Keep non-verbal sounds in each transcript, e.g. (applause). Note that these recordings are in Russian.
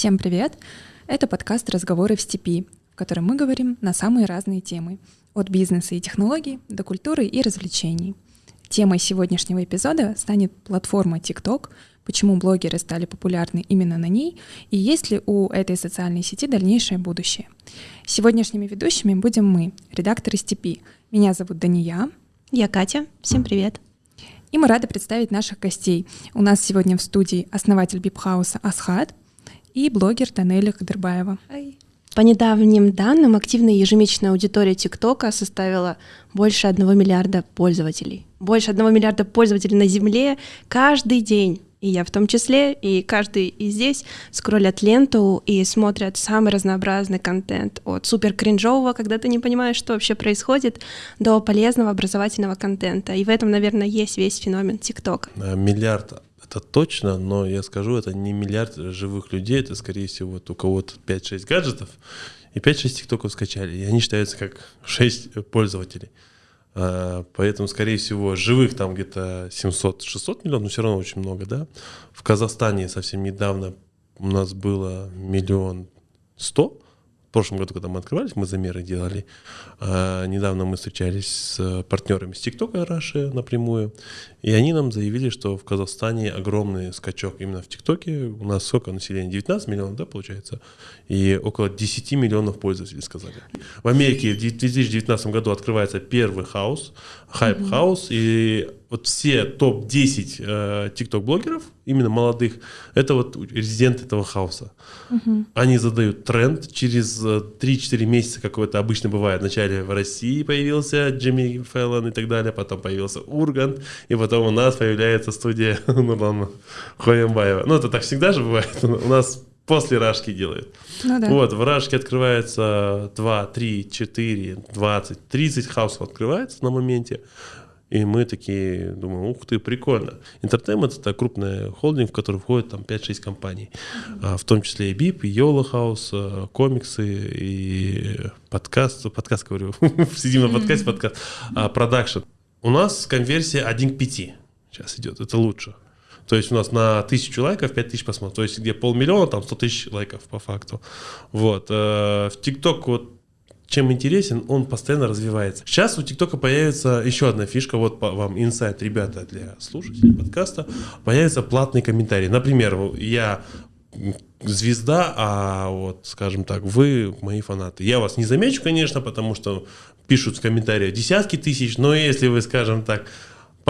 Всем привет! Это подкаст «Разговоры в степи», в котором мы говорим на самые разные темы, от бизнеса и технологий до культуры и развлечений. Темой сегодняшнего эпизода станет платформа TikTok, почему блогеры стали популярны именно на ней и есть ли у этой социальной сети дальнейшее будущее. Сегодняшними ведущими будем мы, редакторы «Степи». Меня зовут Дания. Я Катя. Всем привет. И мы рады представить наших гостей. У нас сегодня в студии основатель Бипхауса Асхат и блогер Танеля Кадырбаева. По недавним данным, активная ежемесячная аудитория ТикТока составила больше одного миллиарда пользователей. Больше одного миллиарда пользователей на Земле каждый день и я в том числе, и каждый и здесь скроллят ленту и смотрят самый разнообразный контент, от супер кринжового, когда ты не понимаешь, что вообще происходит, до полезного образовательного контента. И в этом, наверное, есть весь феномен ТикТок. Миллиард это точно, но я скажу, это не миллиард живых людей, это, скорее всего, вот у кого-то 5-6 гаджетов, и 5-6 тиктоков скачали, и они считаются как 6 пользователей. А, поэтому, скорее всего, живых там где-то 700-600 миллионов, но все равно очень много, да. В Казахстане совсем недавно у нас было миллион сто, в прошлом году, когда мы открывались, мы замеры делали. А, недавно мы встречались с партнерами с ТикТока Раши напрямую, и они нам заявили, что в Казахстане огромный скачок именно в ТикТоке. У нас сколько населения? 19 миллионов, да, получается? И около 10 миллионов пользователей сказали. В Америке в 2019 году открывается первый house, Hype House, и вот все топ-10 э, тикток-блогеров, именно молодых, это вот резидент этого хауса. Угу. Они задают тренд. Через 3-4 э, месяца, как это обычно бывает, вначале в России появился Джимми Фэллон и так далее, потом появился Ургант, и потом у нас появляется студия (laughs) Нурлана Хоембаева. Ну, это так всегда же бывает. (laughs) У нас после Рашки делают. Ну, да. Вот, в Рашке открывается 2, 3, 4, 20, 30 хаусов открывается на моменте. И мы такие думаем, ух ты, прикольно. Entertainment — это крупный холдинг, в который входит там 5-6 компаний, mm-hmm. в том числе и BIP, и House, э, комиксы, и подкаст, подкаст говорю, (laughs) сидим на подкасте, подкаст, а, продакшн. У нас конверсия 1 к 5 сейчас идет, это лучше. То есть у нас на тысячу лайков 5 тысяч просмотров. То есть где полмиллиона, там 100 тысяч лайков по факту. Вот. Э, в ТикТок вот чем интересен, он постоянно развивается. Сейчас у ТикТока появится еще одна фишка, вот вам инсайт, ребята, для слушателей подкаста, появится платный комментарий. Например, я звезда, а вот, скажем так, вы мои фанаты. Я вас не замечу, конечно, потому что пишут в комментариях десятки тысяч, но если вы, скажем так,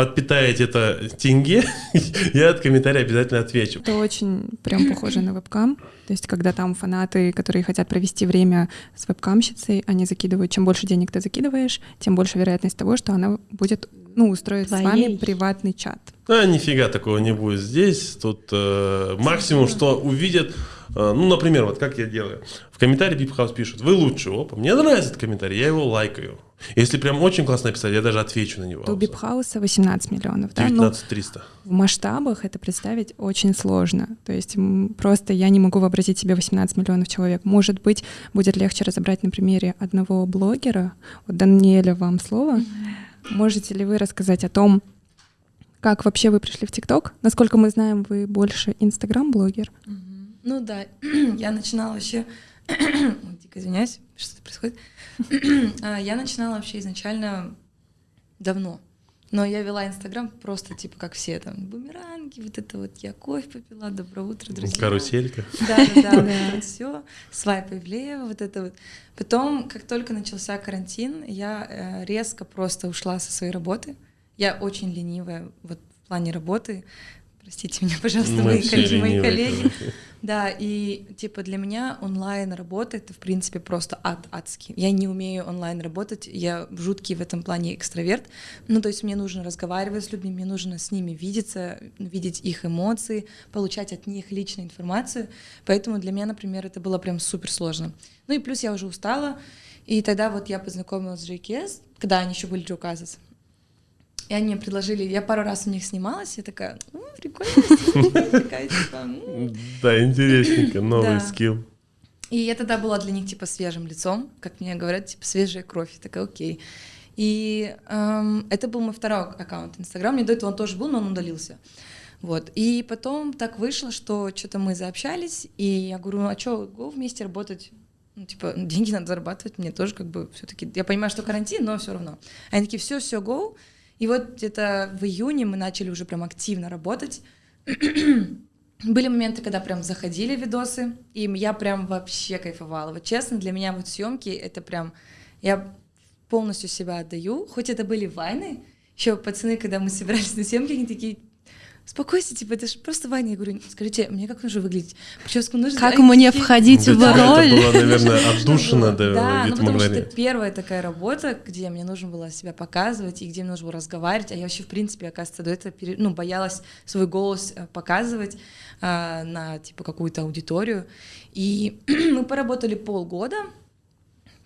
подпитаете это тенге, (laughs) я от комментария обязательно отвечу. Это очень прям похоже на вебкам. То есть, когда там фанаты, которые хотят провести время с вебкамщицей, они закидывают, чем больше денег ты закидываешь, тем больше вероятность того, что она будет, ну, устроить Твоей. с вами приватный чат. А, нифига такого не будет здесь. Тут э, максимум, что увидят, э, ну, например, вот как я делаю. В комментарии Бипхаус пишут, вы лучше, опа, мне нравится этот комментарий, я его лайкаю. Если прям очень классно написать, я даже отвечу на него. У Бипхауса 18 миллионов, да? 19 300. Ну, в масштабах это представить очень сложно. То есть просто я не могу вообразить себе 18 миллионов человек. Может быть, будет легче разобрать на примере одного блогера. Вот, Даниэля, вам слово. Можете ли вы рассказать о том, как вообще вы пришли в ТикТок? Насколько мы знаем, вы больше Инстаграм-блогер. Ну да, (clears throat) я начинала вообще... (clears throat) Дико извиняюсь, что происходит. (clears throat) А, я начинала вообще изначально давно. Но я вела Инстаграм просто, типа, как все там, бумеранги, вот это вот, я кофе попила, доброе утро, друзья. Каруселька. (laughs) Да, да, да, (laughs) все, свайпы влево, вот это вот. Потом, как только начался карантин, я э, резко просто ушла со своей работы. Я очень ленивая вот в плане работы. Простите меня, пожалуйста, мои, коллеги, мои коллеги. Да, и типа для меня онлайн работа это в принципе просто ад адский. Я не умею онлайн работать, я жуткий в этом плане экстраверт. Ну, то есть мне нужно разговаривать с людьми, мне нужно с ними видеться, видеть их эмоции, получать от них личную информацию. Поэтому для меня, например, это было прям супер сложно. Ну и плюс я уже устала, и тогда вот я познакомилась с JKS, когда они еще были Джоказас. И они мне предложили, я пару раз у них снималась, я такая, ну, прикольно, типа, Да, интересненько, (laughs) новый скилл. И я тогда была для них, типа, свежим лицом, как мне говорят, типа, свежая кровь. Я такая, окей. И эм, это был мой второй аккаунт Инстаграм. Мне до этого он тоже был, но он удалился. Вот. И потом так вышло, что что-то мы заобщались, и я говорю, а что, го вместе работать? Ну, типа, деньги надо зарабатывать, мне тоже как бы все-таки. Я понимаю, что карантин, но все равно. Они такие, все, все, go. И вот где-то в июне мы начали уже прям активно работать. (clears throat) Были моменты, когда прям заходили видосы, и я прям вообще кайфовала. Вот честно, для меня вот съемки это прям я полностью себя отдаю. Хоть это были вайны, еще пацаны, когда мы собирались на съемки, они такие, Успокойся, типа, это же просто Ваня. Я говорю, скажите, мне как нужно выглядеть? Прическу нужно... Как мне входить в роль? Это было, наверное, отдушина до Да, ну потому что это первая такая работа, где мне нужно было себя показывать, и где мне нужно было разговаривать, а я вообще, в принципе, оказывается, до этого ну, боялась свой голос э, показывать а, на, типа, какую-то аудиторию. И (clears throat) мы поработали полгода,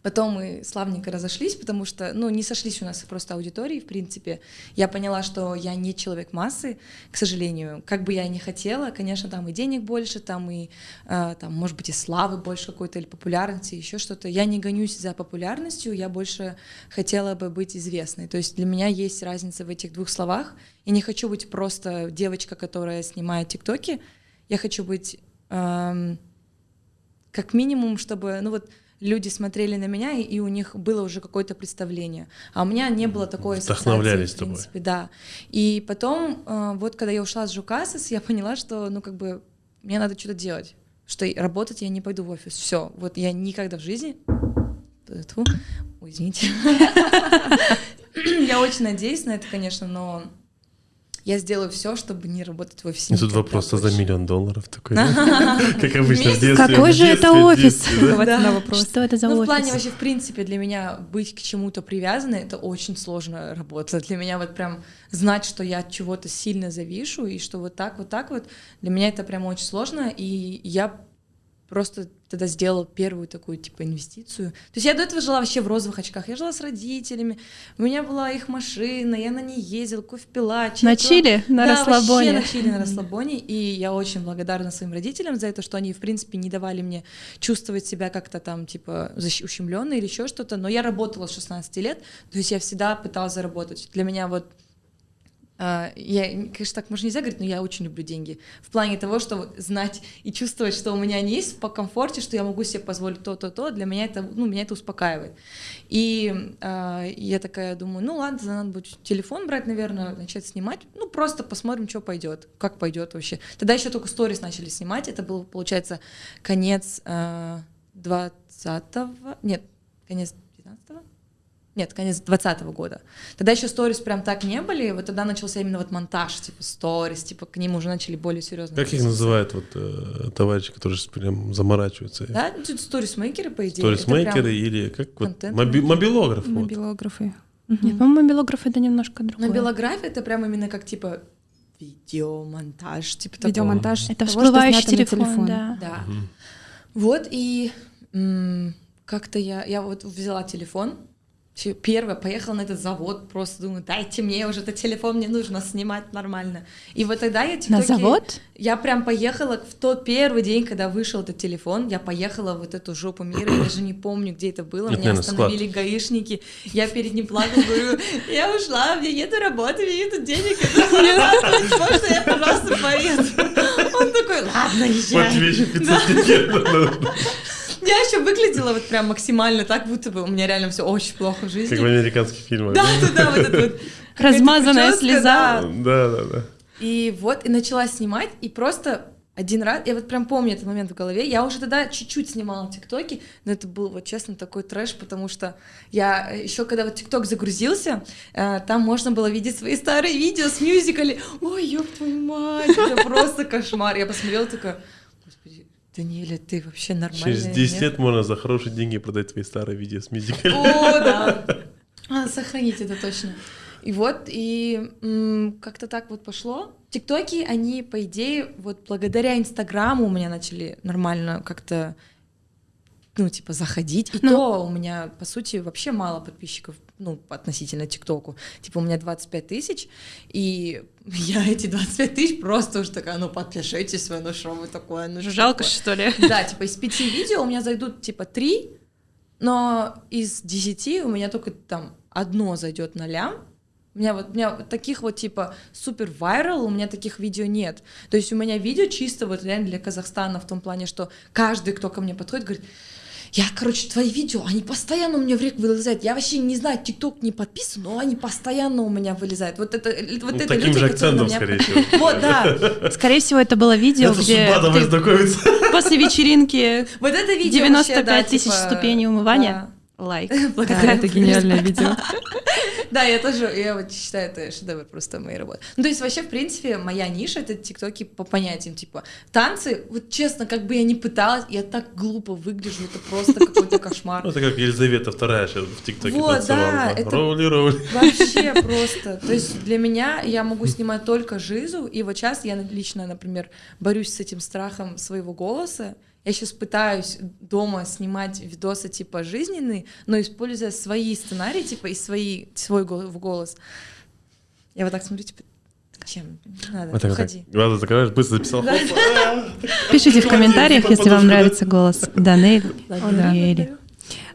Потом мы славненько разошлись, потому что, ну, не сошлись у нас просто аудитории, в принципе. Я поняла, что я не человек массы, к сожалению. Как бы я и не хотела, конечно, там и денег больше, там и, э, там, может быть, и славы больше какой-то, или популярности, еще что-то. Я не гонюсь за популярностью, я больше хотела бы быть известной. То есть для меня есть разница в этих двух словах. Я не хочу быть просто девочка, которая снимает тиктоки. Я хочу быть... Эм, как минимум, чтобы, ну вот, люди смотрели на меня, и, и у них было уже какое-то представление. А у меня не было такой Вдохновлялись в принципе, тобой. да. И потом, э, вот когда я ушла с Жукасис, (laughs) я поняла, что, ну, как бы, мне надо что-то делать, что работать я не пойду в офис. Все, вот я никогда в жизни... Ой, извините. (laughs) Я очень надеюсь на это, конечно, но я сделаю все, чтобы не работать в офисе. И тут вопрос за миллион долларов такой, (laughs) как обычно в детстве. Какой же это офис? Что это за офис? Ну, в плане вообще, в принципе, для меня быть к чему-то привязанной, это очень сложная работа. Для меня вот прям знать, что я от чего-то сильно завишу, и что вот так, вот так вот, для меня это прям очень сложно, и я просто тогда сделала первую такую, типа, инвестицию. То есть я до этого жила вообще в розовых очках. Я жила с родителями, у меня была их машина, я на ней ездила, кофе пила. На Чили? На да, расслабоне? на Чили, на расслабоне. И я очень благодарна своим родителям за это, что они, в принципе, не давали мне чувствовать себя как-то там, типа, ущемленной или еще что-то. Но я работала с 16 лет, то есть я всегда пыталась заработать. Для меня вот я, конечно, так можно нельзя говорить, но я очень люблю деньги. В плане того, что знать и чувствовать, что у меня они есть по комфорте, что я могу себе позволить то-то-то, для меня это, ну, меня это успокаивает. И э, я такая думаю, ну ладно, надо будет телефон брать, наверное, начать снимать. Ну, просто посмотрим, что пойдет, как пойдет вообще. Тогда еще только сторис начали снимать. Это был, получается, конец э, 20-го, нет, конец 19-го, нет, конец 2020 года. Тогда еще сторис прям так не были, вот тогда начался именно вот монтаж, типа сторис, типа к ним уже начали более серьезно. Как их называют вот э, товарищи, которые прям заморачиваются? Да, ну, сторисмейкеры, по идее. Сторисмейкеры или как вот моби мобилограф. Мобилографы. Вот. Нет, по-моему, мобилограф это немножко другое. Мобилография это прям именно как типа видеомонтаж, типа Видеомонтаж. Это всплывающий телефон, телефон, да. Да. Угу. Вот и как-то я, я вот взяла телефон, Первое, поехала на этот завод, просто думаю, дайте мне уже этот телефон, мне нужно снимать нормально. И вот тогда я тиктоки... На завод? Я прям поехала в тот первый день, когда вышел этот телефон, я поехала в вот эту жопу мира, я даже не помню, где это было, меня остановили склад. гаишники, я перед ним плакала, говорю, я ушла, мне нету работы, мне нету денег, это можно я, пожалуйста, поеду? Он такой, ладно, езжай. Вот вещи 500 я еще выглядела вот прям максимально так, будто бы у меня реально все очень плохо в жизни. Как в американских фильмах. Да, да, да, вот это вот. (laughs) Размазанная слеза. Да, да, да. И вот, и начала снимать, и просто один раз, я вот прям помню этот момент в голове, я уже тогда чуть-чуть снимала тиктоки, но это был вот честно такой трэш, потому что я еще когда вот тикток загрузился, э, там можно было видеть свои старые видео с мюзиками, ой, ёб твою мать, это просто кошмар, я посмотрела такая, Даниэля, ты вообще нормальная? Через 10 лет можно за хорошие деньги продать твои старые видео с мюзиклами. О, да. (laughs) А, сохранить это точно. И вот, и как-то так вот пошло. Тиктоки, они, по идее, вот благодаря Инстаграму у меня начали нормально как-то ну, типа, заходить. И ну, то у меня, по сути, вообще мало подписчиков, ну, относительно ТикТоку. Типа, у меня 25 тысяч, и (laughs) я эти 25 тысяч просто уже такая, ну, подпишитесь вы, ну, что вы такое, ну, Жалко, такое? что ли? (laughs) Да, типа, из пяти видео у меня зайдут, типа, три, но из десяти у меня только там одно зайдет на лям, У меня вот, у меня вот таких вот типа супер вайрал, у меня таких видео нет. То есть у меня видео чисто вот реально для Казахстана в том плане, что каждый, кто ко мне подходит, говорит, я, короче, твои видео, они постоянно у меня в рек вылезают. Я вообще не знаю, ТикТок не подписан, но они постоянно у меня вылезают. Вот это, вот Ну, это таким люди, же акцентом, меня скорее всего. Вот, да. Скорее всего, это было видео, где после вечеринки Вот это видео 95 вообще, да, тысяч типа, ступеней умывания. Лайк. (laughs) Да, это гениальное видео. (laughs) Да, я тоже, я вот считаю, это шедевр просто моей работы. Ну, то есть вообще, в принципе, моя ниша — это тиктоки по понятиям, типа, танцы, вот честно, как бы я ни пыталась, я так глупо выгляжу, это просто какой-то кошмар. Ну, это как Елизавета вторая сейчас в ТикТоке Вот, танцевала. да, да. это- Роули, роули. Вообще (laughs) просто. То есть для меня я могу снимать только жизу, и вот сейчас я лично, например, борюсь с этим страхом своего голоса. Я сейчас пытаюсь дома снимать видосы типа жизненные, но используя свои сценарии, типа и свои, свой голос. Я вот так смотрю, типа, чем? Надо, Вот так вот так. уходи. Глаза закрываешь, быстро записал. Пишите в комментариях, если вам да? нравится голос Данель Да. и Эли.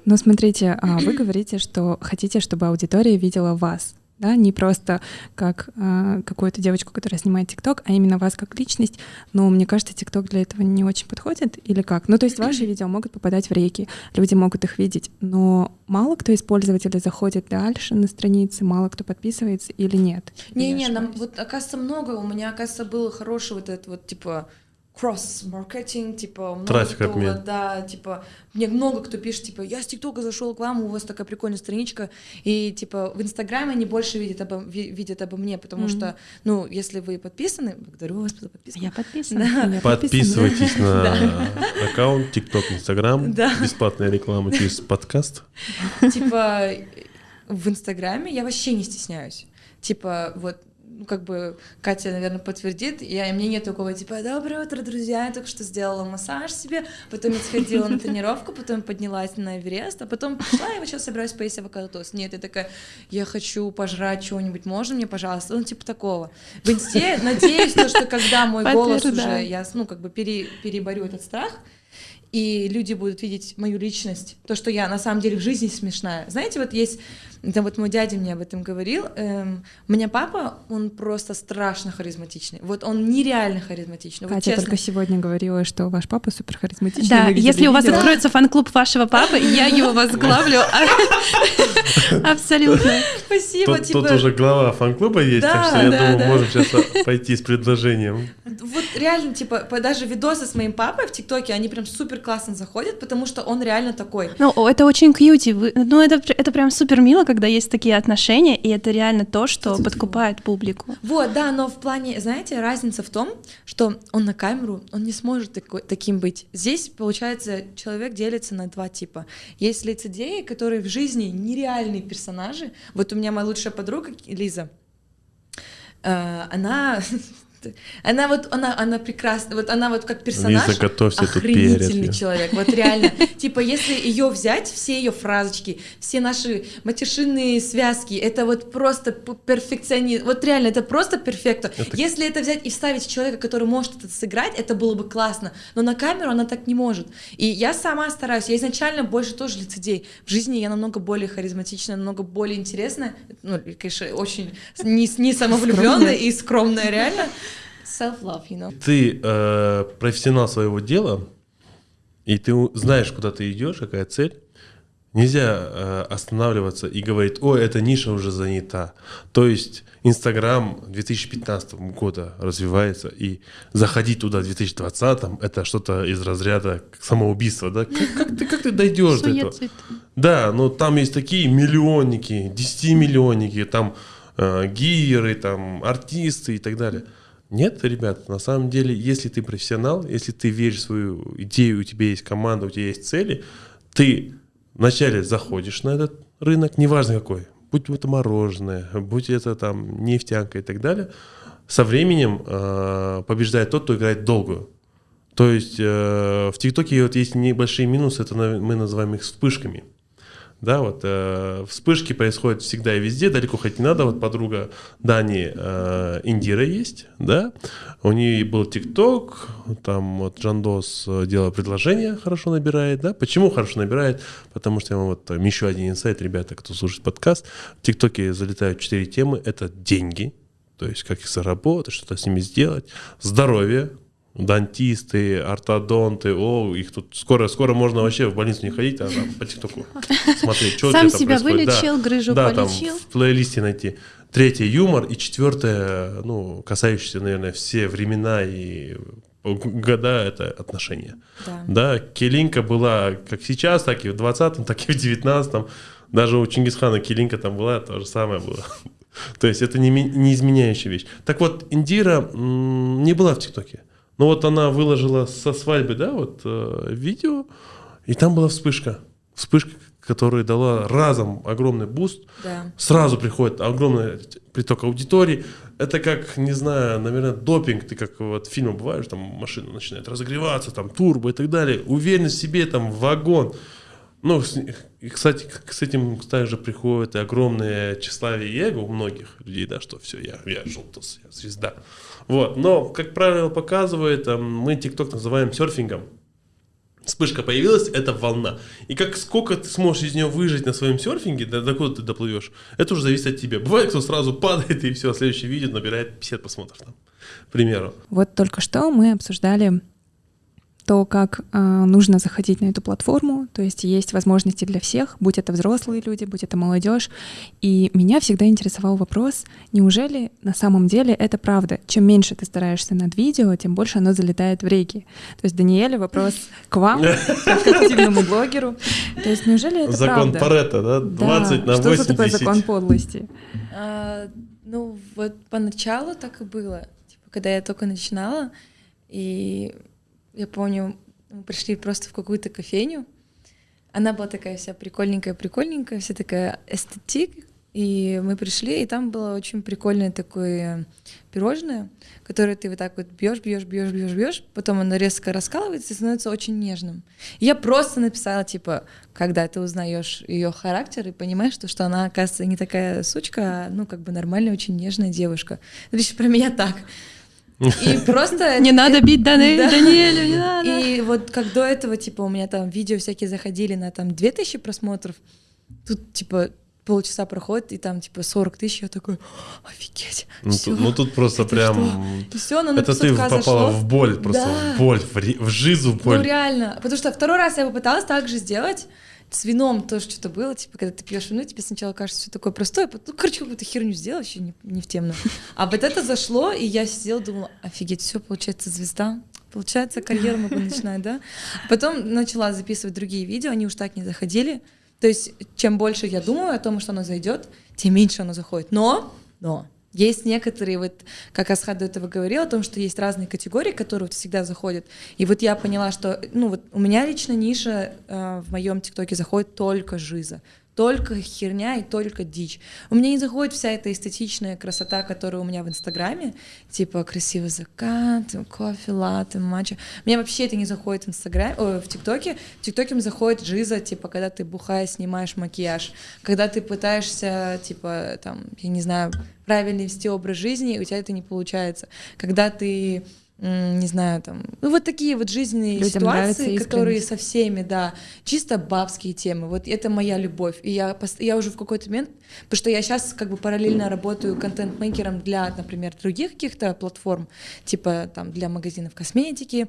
Но смотрите, а, вы говорите, что хотите, чтобы аудитория видела вас, да, не просто как а, какую-то девочку, которая снимает ТикТок, а именно вас как личность. Но мне кажется, ТикТок для этого не очень подходит или как? Ну, то есть ваши видео могут попадать в реки, люди могут их видеть, но мало кто из пользователей заходит дальше на страницы, мало кто подписывается или нет? Не-не, нам ошибаюсь? вот оказывается много. У меня, оказывается, был хороший вот этот вот типа кросс-маркетинг, типа много Трафик кто, обмен. да, типа мне много кто пишет, типа я с ТикТока зашел к вам, у вас такая прикольная страничка, и типа в Инстаграме они больше видят обо, ви- видят обо мне, потому Мгм. что, ну, если вы подписаны, благодарю вас за подписку. Я подписана. Да. Я. Подписывайтесь на (laughs) аккаунт ТикТок, Инстаграм. Бесплатная реклама через подкаст. Типа в Инстаграме я вообще не стесняюсь. Типа вот ну, как бы Катя, наверное, подтвердит, я, и мне нет такого, типа, доброе утро, друзья, я только что сделала массаж себе, потом я сходила на тренировку, потом поднялась на Эверест, а потом пришла, и вот сейчас собираюсь поесть авокадо-тост. Нет, я такая, я хочу пожрать чего-нибудь, можно мне, пожалуйста? Ну, типа такого. В Инсте, надеюсь, то, что когда мой голос уже, я, ну, как бы пере- переборю этот страх, и люди будут видеть мою личность, то, что я на самом деле в жизни смешная. Знаете, вот есть, это вот мой дядя мне об этом говорил, эм, у меня папа, он просто страшно харизматичный, вот он нереально харизматичный, вот Катя честно. только сегодня говорила, что ваш папа супер харизматичный. Да, если у вас видео. откроется фан-клуб вашего папы, я его возглавлю. (laughs) Абсолютно. Спасибо, Тут, тут уже глава фан-клуба есть, так что я думаю, можем сейчас пойти с предложением. вот реально, типа, даже видосы с моим папой в ТикТоке, они прям супер классно заходят, потому что он реально такой. Ну, о, это очень кьюти. Вы- Ну, это, это прям супер мило, когда есть такие отношения, и это реально то, что подкупает публику. Вот, да, но в плане, знаете, разница в том, что он на камеру, он не сможет такой, таким быть. Здесь, получается, человек делится на два типа. Есть лицедеи, которые в жизни нереальные персонажи. Вот у меня моя лучшая подруга Лиза, э, она... (laughs) Она вот, она, она прекрасна, вот она вот как персонаж Лиза, готовься, охренительный перец. человек, вот реально. Типа, если ее взять, все ее фразочки, все наши матершинные связки, это вот просто перфекционизм, вот реально, это просто перфекто. Это- Если это взять и вставить человека, который может это сыграть, это было бы классно, но на камеру она так не может. И я сама стараюсь, я изначально больше тоже лицедей. В жизни я намного более харизматичная, намного более интересная, ну, конечно, очень не, не самовлюбленная и скромная, реально. Self-love, you know. Ты э, профессионал своего дела, и ты знаешь, куда ты идешь, какая цель. Нельзя э, останавливаться и говорить, ой, эта ниша уже занята. То есть Инстаграм 2015 года развивается, и заходить туда в 2020 это что-то из разряда самоубийства, да? Как, (laughs) как ты, как ты дойдешь до этого? Да, но там есть такие миллионники, 10-миллионники, там э, гиры, там артисты и так далее. Нет, ребят, на самом деле, если ты профессионал, если ты веришь в свою идею, у тебя есть команда, у тебя есть цели, ты вначале заходишь на этот рынок, неважно какой, будь это мороженое, будь это там нефтянка и так далее, со временем э, побеждает тот, кто играет долгую. То есть э, в ТикТоке вот есть небольшие минусы, это мы называем их вспышками. Да, вот э, вспышки происходят всегда и везде, далеко ходить не надо. Вот подруга Дани э, Индира есть, да, у нее был ТикТок, там вот Джандос э, делал предложение, хорошо набирает, да. Почему хорошо набирает? Потому что я вам вот еще один инсайт, ребята, кто слушает подкаст, в ТикТоке залетают четыре темы, это деньги, то есть как их заработать, что-то с ними сделать, здоровье, дантисты, ортодонты, о, их тут скоро, скоро можно вообще в больницу не ходить, а там по ТикТоку смотреть, что Сам там себя происходит. Да. вылечил, грыжу Да, там полечил. в плейлисте найти. Третье юмор и четвертое, ну, касающееся, наверное, все времена и года это отношения. Да. Да, Келинка была как сейчас, так и в 20-м, так и в 19-м. Даже у Чингисхана Келинка там была, то же самое было. (laughs) То есть это не, не изменяющая вещь. Так вот, Индира не была в ТикТоке. Но вот она выложила со свадьбы, да, вот э, видео, и там была вспышка. Вспышка, которая дала разом огромный буст. Да. Сразу приходит огромный приток аудитории. Это как, не знаю, наверное, допинг. Ты как вот в фильмах бываешь, там машина начинает разогреваться, там турбо и так далее. Уверенность в себе, там вагон. Ну, и, кстати, с этим также приходит и огромное тщеславие и эго у многих людей, да, что все, я, я желтос, я звезда. Вот. Но, как правило показывает, мы TikTok называем серфингом. Вспышка появилась, это волна. И как сколько ты сможешь из нее выжить на своем серфинге, до, до куда ты доплывешь, это уже зависит от тебя. Бывает, кто сразу падает и все, следующее видео набирает 50 просмотров, там, к примеру. Вот только что мы обсуждали то, как э, нужно заходить на эту платформу, то есть есть возможности для всех, будь это взрослые люди, будь это молодежь. И меня всегда интересовал вопрос, неужели на самом деле это правда? Чем меньше ты стараешься над видео, тем больше оно залетает в реки. То есть, Даниэле, вопрос к вам, как к активному блогеру. То есть, неужели это Закон правда? Паретта, да? 20 на Что 80. за такой закон подлости? А, ну, вот поначалу так и было. Типа, когда я только начинала, и я помню, мы пришли просто в какую-то кофейню. Она была такая вся прикольненькая-прикольненькая, вся такая эстетик. И мы пришли, и там было очень прикольное такое пирожное, которое ты вот так вот бьешь, бьешь, бьешь, бьешь, бьешь, потом оно резко раскалывается и становится очень нежным. И я просто написала, типа, когда ты узнаешь ее характер и понимаешь, что, что она, оказывается, не такая сучка, а, ну, как бы нормальная, очень нежная девушка. То есть про меня так. И (laughs) просто... Не надо бить. (laughs) Даниэлю, не надо. И вот как до этого, типа, у меня там видео всякие заходили на там 2000 просмотров, тут, типа, полчаса проходит, и там, типа, 40 тысяч, я такой, офигеть, Ну, всё. тут, ну, тут просто Это прям... И все, на Это ты 500К попала зашло. в боль, просто Да. в боль, в, ре- в жизу в боль. Ну реально, потому что второй раз я попыталась так же сделать, с вином тоже что-то было, типа, когда ты пьешь вино, тебе сначала кажется все такое простое, потом, ну, короче, какую-то херню сделал, вообще не, не в тему. А вот это зашло, и я сидела, думала, офигеть, все, получается, звезда, получается, карьеру могу начинать, да? Потом начала записывать другие видео, они уж так не заходили. То есть, чем больше я думаю о том, что оно зайдет, тем меньше оно заходит. Но, но, есть некоторые, вот, как Асхат до этого говорил, о том, что есть разные категории, которые вот всегда заходят. И вот я поняла, что, ну вот у меня лично ниша э, в моем ТикТоке заходит только жиза, только херня и только дичь. У меня не заходит вся эта эстетичная красота, которая у меня в Инстаграме, типа красивый закат, кофе, латте, матча. Мне вообще это не заходит в Инстаграме, ой, в ТикТоке. В ТикТоке мне заходит жиза, типа, когда ты бухая снимаешь макияж, когда ты пытаешься, типа, там, я не знаю, правильно вести образ жизни, и у тебя это не получается. Когда ты не знаю, там, ну вот такие вот жизненные Людям ситуации, которые со всеми, да, чисто бабские темы. Вот это моя любовь. И я, я уже в какой-то момент, потому что я сейчас как бы параллельно работаю контент-мейкером для, например, других каких-то платформ, типа там для магазинов косметики.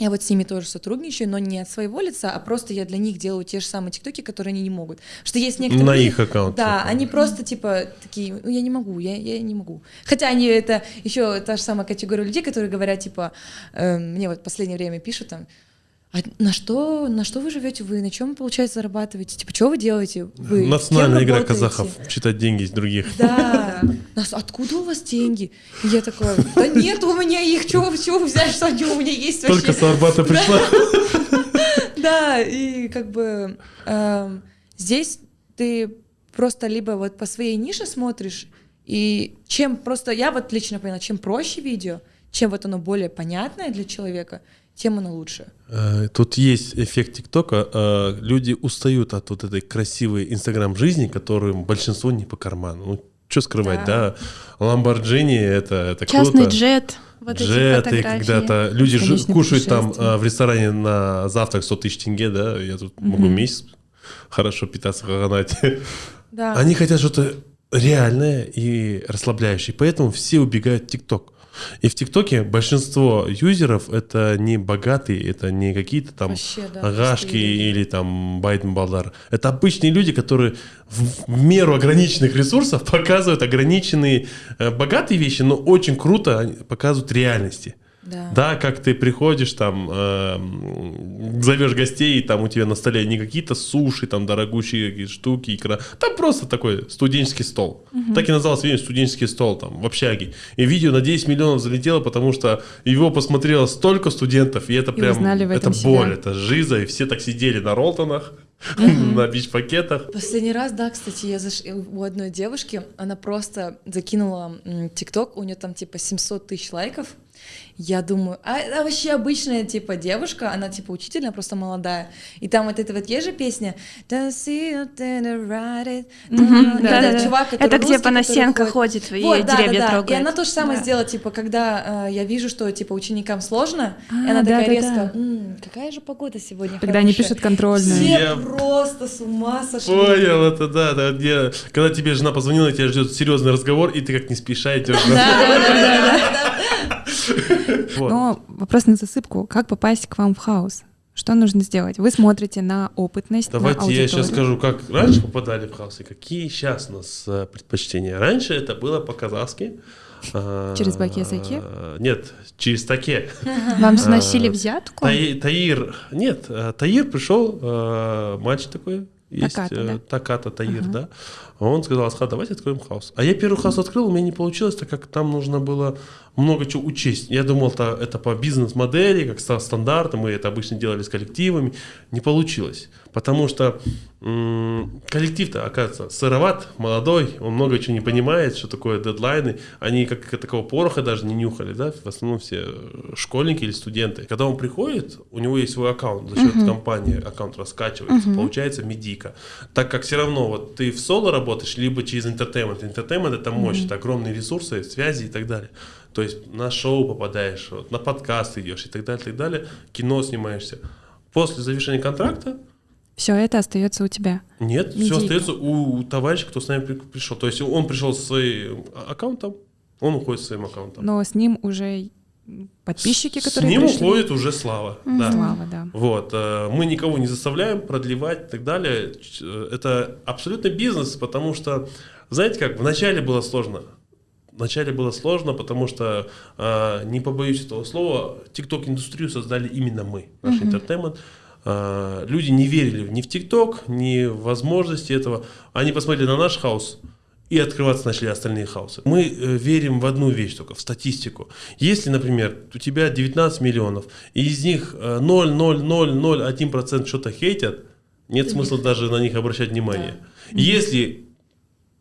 Я вот с ними тоже сотрудничаю, но не от своего лица, а просто я для них делаю те же самые тиктоки, которые они не могут. Потому что есть некоторые... На их аккаунт. Да, они просто типа такие, ну я не могу, я, я не могу. Хотя они это еще та же самая категория людей, которые говорят типа, э, мне вот в последнее время пишут там, а на что, на что вы живете вы, на чем получается зарабатываете, типа, что вы делаете? Вы Национальная игра работаете?» казахов. Читать деньги из других. Да. Нас, откуда у вас деньги? И я такая, да нет у меня их, чего, чего вы взяли, что они у меня есть вообще? Только с Арбата пришла. (laughs) Да, и как бы эм, здесь ты просто либо вот по своей нише смотришь, и чем просто, я вот лично поняла, чем проще видео, чем вот оно более понятное для человека, тем оно лучше. Э, Тут есть эффект ТикТока. Э, Люди устают от вот этой красивой Инстаграм-жизни, которым большинство не по карману. Ну, что скрывать, да? Ламборджини это, это Частный круто. джет. Вот Джеты когда-то. Люди Бесконечные кушают там э, в ресторане на завтрак 100 тысяч тенге, да? Я тут могу месяц хорошо питаться в Хаганате. Да. Они хотят что-то реальное и расслабляющее. Поэтому все убегают в ТикТок. И в ТикТоке большинство юзеров это не богатые, это не какие-то там Вообще, да, агашки или там Байден Балдар. Это обычные люди, которые в, в меру ограниченных ресурсов (laughs) показывают ограниченные э, богатые вещи, но очень круто показывают реальности. Да. Да, как ты приходишь, там, э, зовешь гостей, и там у тебя на столе не какие-то суши, там, дорогущие какие-то штуки, икра. Там просто такой студенческий стол. Так и назывался видишь, студенческий стол там, в общаге. И видео на 10 миллионов залетело, потому что его посмотрело столько студентов, и это И прям, это себя. боль, это жиза, и все так сидели на ролтонах, (laughs) на бич-пакетах. Последний раз, да, кстати, я заш... у одной девушки, она просто закинула ТикТок, у нее там типа 700 тысяч лайков. Я думаю, а это вообще обычная типа девушка, она типа учитель, она просто молодая. И там вот эта вот есть же песня. Да-да-да. этот чувак, который Это где русский, Панасенко который ходит и Вот, да, деревья да, да. трогает. И она то же самое Да. сделала, типа, когда э, я вижу, что типа ученикам сложно, А, и она такая резко, «М, какая же погода сегодня Когда они хорошая». пишут контрольную. Все Я- просто с ума сошли. Понял, это да, да, где- когда тебе жена позвонила, тебя ждет серьезный разговор, и ты как не спеша идешь. Вот. Но вопрос на засыпку. Как попасть к вам в хаус? Что нужно сделать? Вы смотрите на опытность, на Давайте я аудиторию. сейчас скажу, как раньше попадали в хаос и какие сейчас у нас э, предпочтения. Раньше это было по-казахски. (laughs) Через баке-саке? Нет, через таке. (laughs) Вам сносили А, взятку? Таи- Таир, нет, э, Таир пришел, э, мальчик такой, есть, Таката, э, да? Таката Таир, да. Он сказал, Асхат, давайте откроем хаос. А я первый хаос открыл, у меня не получилось, так как там нужно было много чего учесть. Я думал, это, это по бизнес-модели, как ста- стандарты, мы это обычно делали с коллективами. Не получилось, потому что коллектив-то, оказывается, сыроват, молодой, он много чего не понимает, что такое дедлайны. Они как такого пороха даже не нюхали, да, в основном все э, школьники или студенты. Когда он приходит, у него есть свой аккаунт, за счет компании аккаунт раскачивается, получается медийка. Так как все равно вот ты в соло работаешь, либо через entertainment. Entertainment это мощь, это огромные ресурсы, связи и так далее. То есть на шоу попадаешь, вот, на подкаст идешь и так далее, и так далее, кино снимаешься. После завершения контракта Все это остается у тебя. нет, Медийка. все остается у, товарища, кто с нами при- пришел. То есть он пришел со своим аккаунтом, он уходит со своим аккаунтом. Но с ним уже подписчики, с которые ним пришли. уходит уже слава. Да. Слава, да. Вот, э, мы никого не заставляем продлевать и так далее. Э, Это абсолютно бизнес, потому что, знаете как, вначале было сложно. Вначале было сложно, потому что, э, не побоюсь этого слова, TikTok-индустрию создали именно мы, наш entertainment. Э, люди не верили ни в TikTok, ни в возможности этого. Они посмотрели на наш хаос, и открываться начали остальные хаосы. Мы э, верим в одну вещь только, в статистику. Если, например, у тебя 19 миллионов, и из них э, 0,0001% что-то хейтят, нет смысла даже на них обращать внимание. Если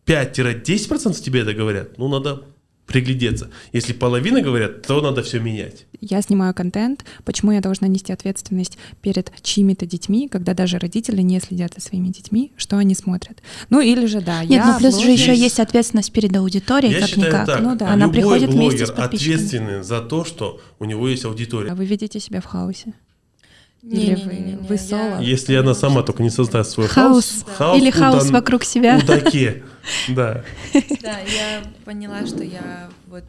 5-10% тебе это говорят, ну надо приглядеться. Если половина говорят, то надо все менять. Я снимаю контент, почему я должна нести ответственность перед чьими-то детьми, когда даже родители не следят за своими детьми, что они смотрят. Ну или же, да, Нет, я ну плюс же еще есть ответственность перед аудиторией, Я как считаю никак. так, Ну да. Она любой приходит вместе с подписчиками. ответственен за то, что у него есть аудитория. А вы видите себя в хаосе? Или вы- Не-не-не-не-не, вы я- соло? Если она сама только не создаст свой Хаос. хаос, Или у хаос Дан- вокруг себя. У Даке, (laughs) да. Да, я поняла, что я вот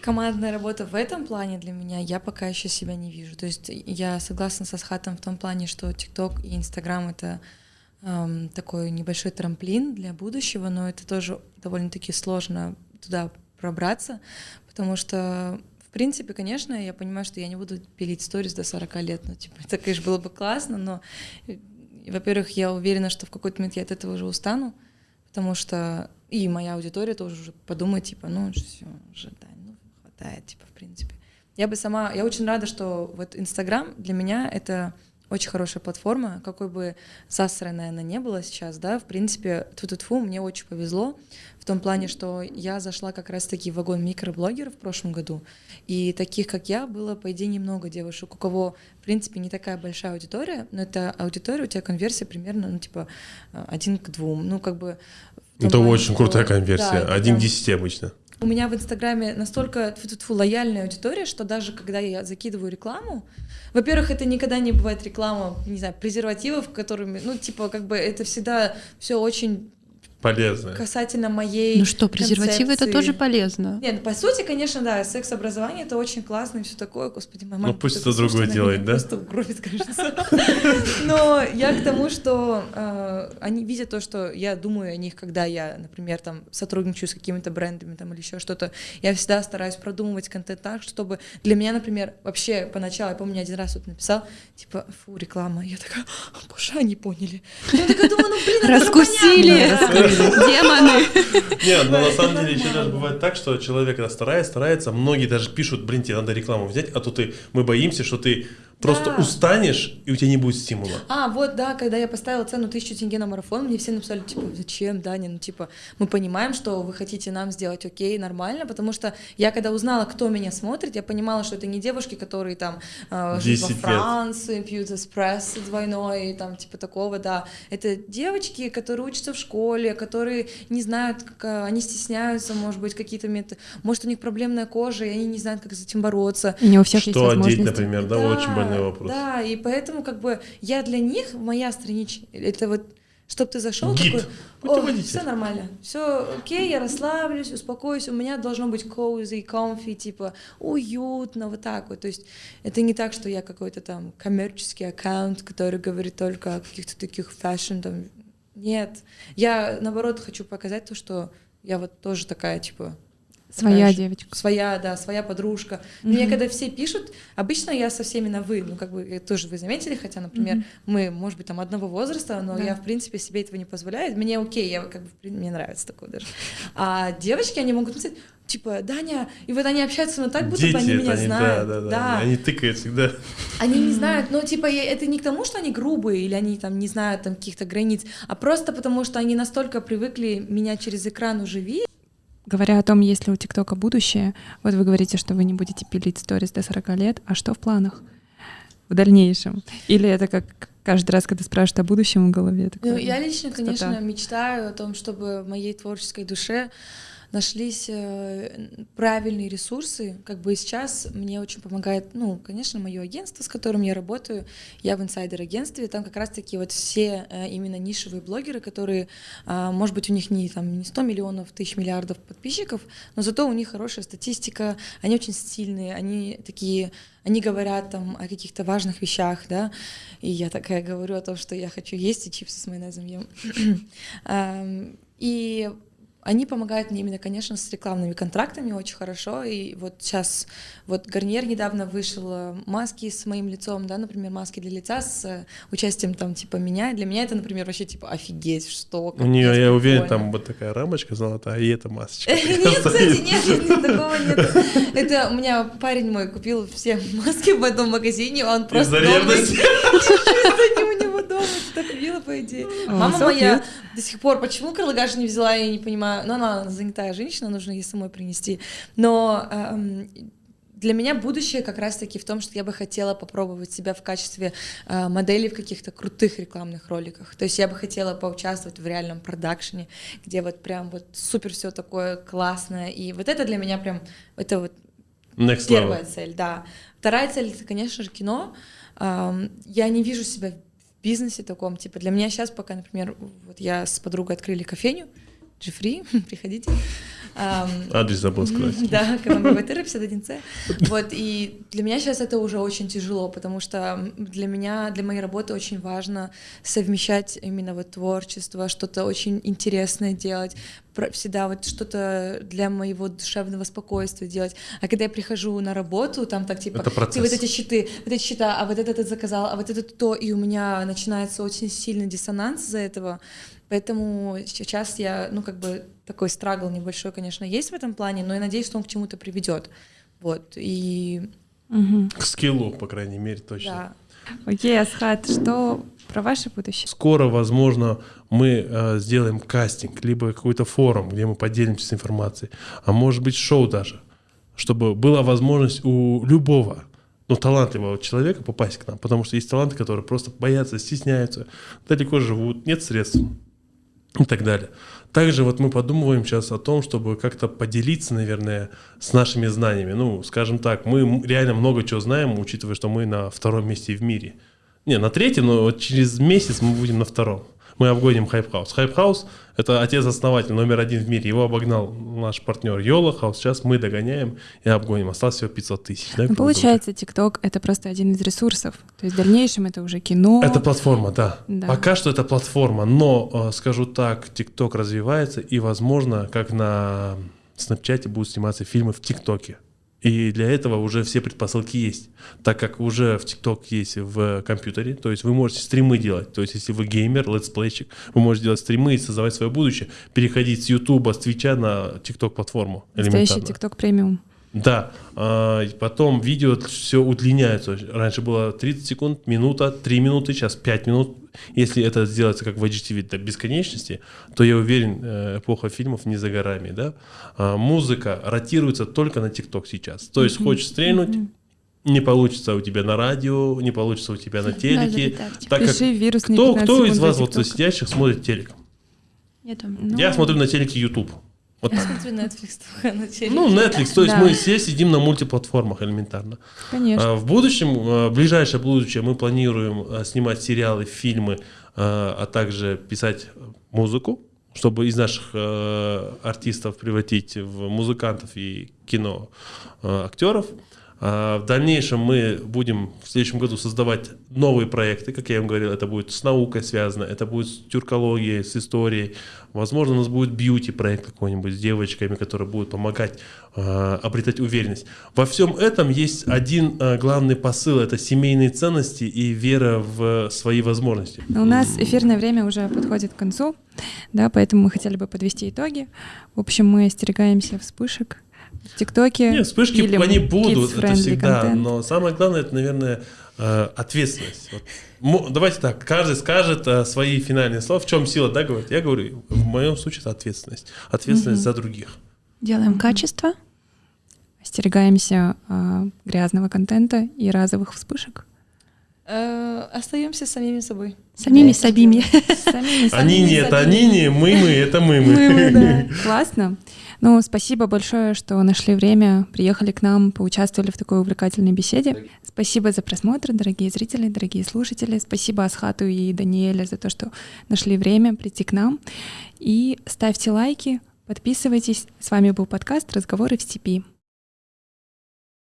командная работа в этом плане для меня, я пока еще себя не вижу. То есть я согласна со Схатом в том плане, что ТикТок и Инстаграм это эм, такой небольшой трамплин для будущего, но это тоже довольно-таки сложно туда пробраться, потому что принципе, конечно, я понимаю, что я не буду пилить сторис до 40 лет, ну, типа, это, конечно, было бы классно, но, э, во-первых, я уверена, что в какой-то момент я от этого уже устану, потому что и моя аудитория тоже уже подумает, типа, ну, все, уже, да, ну, хватает, типа, в принципе. Я бы сама, я очень рада, что вот Инстаграм для меня это очень хорошая платформа, какой бы засранная она не была сейчас, да, в принципе, тут тфу мне очень повезло в том плане, что я зашла как раз-таки в вагон микроблогеров в прошлом году, и таких, как я, было, по идее, немного девушек, у кого, в принципе, не такая большая аудитория, но это аудитория, у тебя конверсия примерно, ну, типа, один к двум, ну, как бы... Это плане, очень что... крутая конверсия, да, один к десяти обычно. У меня в Инстаграме настолько фу -фу -фу, лояльная аудитория, что даже когда я закидываю рекламу, во-первых, это никогда не бывает реклама, не знаю, презервативов, которыми, ну, типа, как бы это всегда все очень полезно. Касательно моей Ну что, презервативы концепции. это тоже полезно. Нет, ну, по сути, конечно, да, секс-образование это очень классно и все такое, господи, моя мама... Ну пусть это другое делает, да? Просто угробит, кажется. (laughs) Но я к тому, что э, они видят то, что я думаю о них, когда я, например, там сотрудничаю с какими-то брендами там или еще что-то, я всегда стараюсь продумывать контент так, чтобы для меня, например, вообще поначалу, я помню, один раз вот написал, типа, фу, реклама, я такая, боже, они поняли. Я такая думаю, ну блин, Раскусили. Демоны. Нет, но на самом деле еще даже бывает так, что человек старается, старается, многие даже пишут, блин, тебе надо рекламу взять, а то ты, мы боимся, что ты Просто да. устанешь, и у тебя не будет стимула. А, вот, да, когда я поставила цену тысячу тенге на марафон, мне все написали, типа, зачем, Даня, ну, типа, мы понимаем, что вы хотите нам сделать окей, нормально, потому что я, когда узнала, кто меня смотрит, я понимала, что это не девушки, которые там э, живут во Франции, лет. пьют эспрессо двойной, там, типа, такого, да. Это девочки, которые учатся в школе, которые не знают, как, э, они стесняются, может быть, какие-то методы, может, у них проблемная кожа, и они не знают, как с этим бороться. И не у всех что есть одеть, например, да, да очень больно нормальный вопрос. Да, и поэтому как бы я для них, моя страничка, это вот чтобы ты зашел такой, о, все нормально, все окей, я расслаблюсь, успокоюсь, у меня должно быть cozy, comfy, типа уютно, вот так вот. То есть это не так, что я какой-то там коммерческий аккаунт, который говорит только о каких-то таких fashion, там, нет. Я, наоборот, хочу показать то, что я вот тоже такая, типа, Своя знаешь, девочка. Своя, да, своя подружка. Mm-hmm. Мне когда все пишут, обычно я со всеми на вы, ну как бы тоже вы заметили, хотя, например, mm-hmm. мы, может быть, там одного возраста, но да. я в принципе себе этого не позволяю. Мне окей, я как бы мне нравится такое даже. А девочки, они могут написать, типа, Даня, и вот они общаются, но так будто Дети, бы они меня они, знают. Да, да, да, да. Они тыкают всегда. Они не знают, но типа это не к тому, что они грубые или они там не знают там каких-то границ, а просто потому, что они настолько привыкли меня через экран уже видеть, Говоря о том, есть ли у ТикТока будущее, вот вы говорите, что вы не будете пилить сторис до 40 лет, а что в планах в дальнейшем? Или это как каждый раз, когда спрашивают о будущем в голове? Ну, я лично, пустота. конечно, мечтаю о том, чтобы в моей творческой душе нашлись э, правильные ресурсы. Как бы сейчас мне очень помогает, ну, конечно, мое агентство, с которым я работаю. Я в инсайдер-агентстве. Там как раз-таки вот все э, именно нишевые блогеры, которые, а, может быть, у них не, там, не 100 миллионов, тысяч миллиардов подписчиков, но зато у них хорошая статистика, они очень стильные, они такие они говорят там о каких-то важных вещах, да, и я такая говорю о том, что я хочу есть и чипсы с майонезом ем. (clears throat) И они помогают мне именно, конечно, с рекламными контрактами очень хорошо. И вот сейчас, вот Гарниер недавно вышел э, маски с моим лицом, да, например, маски для лица с э, участием там типа меня. Для меня это, например, вообще типа офигеть, что. У нее, я уверен, там вот такая рамочка золотая, и это масочка. Нет, кстати, нет, такого нет. Это у меня парень мой купил все (laughs) маски в одном магазине, он просто Из-за ревности? (laughs) дома, так мило, по идее. Мама моя до сих пор, почему Карлагаш не взяла, я не понимаю. Ну, она занятая женщина, нужно ей самой принести. Но эм, для меня будущее как раз-таки в том, что я бы хотела попробовать себя в качестве э, модели в каких-то крутых рекламных роликах. То есть я бы хотела поучаствовать в реальном продакшене, где вот прям вот супер все такое классное. И вот это для меня прям, это вот Next первая level. цель, да. Вторая цель — это, конечно же, кино. Эм, я не вижу себя бизнесе таком. Типа для меня сейчас пока, например, вот я с подругой открыли кофейню, Джифри, (laughs) приходите. Адрес забыл сказать. Да, (laughs) Камамбатыра, 51С. Вот, и для меня сейчас это уже очень тяжело, потому что для меня, для моей работы очень важно совмещать именно вот творчество, что-то очень интересное делать, всегда вот что-то для моего душевного спокойствия делать. А когда я прихожу на работу, там так типа, ты вот эти щиты, вот эти счета, а вот это ты заказал, а вот это то, и у меня начинается очень сильный диссонанс из-за этого. Поэтому сейчас я, ну, как бы такой страгл небольшой, конечно, есть в этом плане, но я надеюсь, что он к чему-то приведет. Вот, и... Угу. К скиллу, по крайней мере, точно. Да. Окей, Асхат, что про ваше будущее? Скоро, возможно, мы э, сделаем кастинг, либо какой-то форум, где мы поделимся информацией, а может быть шоу даже, чтобы была возможность у любого ну, талантливого человека попасть к нам, потому что есть таланты, которые просто боятся, стесняются, далеко живут, нет средств и так далее. Также вот мы подумываем сейчас о том, чтобы как-то поделиться, наверное, с нашими знаниями. Ну, скажем так, мы реально много чего знаем, учитывая, что мы на втором месте в мире. Не, на третьем, но вот через месяц мы будем на втором мы обгоним Hype House. Hype House — это отец-основатель номер один в мире. Его обогнал наш партнер Yolo House. Сейчас мы догоняем и обгоним. Осталось всего 500 тысяч. Да, ну, получается, ТикТок — это просто один из ресурсов. То есть в дальнейшем это уже кино. Это платформа, да. да. Пока что это платформа. Но, э, скажу так, ТикТок развивается. И, возможно, как на Снапчате будут сниматься фильмы в ТикТоке. И для этого уже все предпосылки есть, так как уже в TikTok есть в компьютере, то есть вы можете стримы делать, то есть если вы геймер, летсплейщик, вы можете делать стримы и создавать свое будущее, переходить с YouTube, с Твича на TikTok платформу. Настоящий TikTok премиум. Да, а, потом видео все удлиняется. Раньше было 30 секунд, минута, 3 минуты, сейчас 5 минут. Если это сделается как в IGTV до бесконечности, то я уверен, э, эпоха фильмов не за горами. Да? А, музыка ротируется только на ТикТок сейчас. То есть хочешь стрельнуть, не получится у тебя на радио, не получится у тебя на телеке. так как вирус кто, кто из вас вот сидящих смотрит телек? Я, ну... я смотрю на телеке YouTube. Вот Я так. смотрю Netflix только на телевизоре. Ну, Netflix, то есть да. мы все сидим на мультиплатформах элементарно. Конечно. А, в будущем, а, в ближайшее будущее мы планируем а, снимать сериалы, фильмы, а также писать музыку, чтобы из наших артистов превратить в музыкантов и кино актеров. А, в дальнейшем мы будем в следующем году создавать новые проекты, как я вам говорил, это будет с наукой связано, это будет с тюркологией, с историей. Возможно, у нас будет бьюти-проект какой-нибудь с девочками, которые будут помогать э, обретать уверенность. Во всем этом есть один э, главный посыл – это семейные ценности и вера в свои возможности. У нас эфирное время уже подходит к концу, да, поэтому мы хотели бы подвести итоги. В общем, мы остерегаемся вспышек, в ТикТоке. Нет, вспышки они будут, это всегда. Content. Но самое главное, это, наверное, э, ответственность. Вот. Давайте так, каждый скажет э, свои финальные слова. В чем сила, да, говорит? Я говорю, в моем случае это ответственность. Ответственность угу. за других. Делаем качество. Остерегаемся э, грязного контента и разовых вспышек. Э, остаемся самими собой. Самими (laughs) собими. Они не это они не, мы мы, это мы мы. Мы мы, да. (laughs) Классно. Ну, спасибо большое, что нашли время, приехали к нам, поучаствовали в такой увлекательной беседе. Спасибо за просмотр, дорогие зрители, дорогие слушатели. Спасибо Асхату и Даниэле за то, что нашли время прийти к нам. И ставьте лайки, подписывайтесь. С вами был подкаст «Разговоры в степи».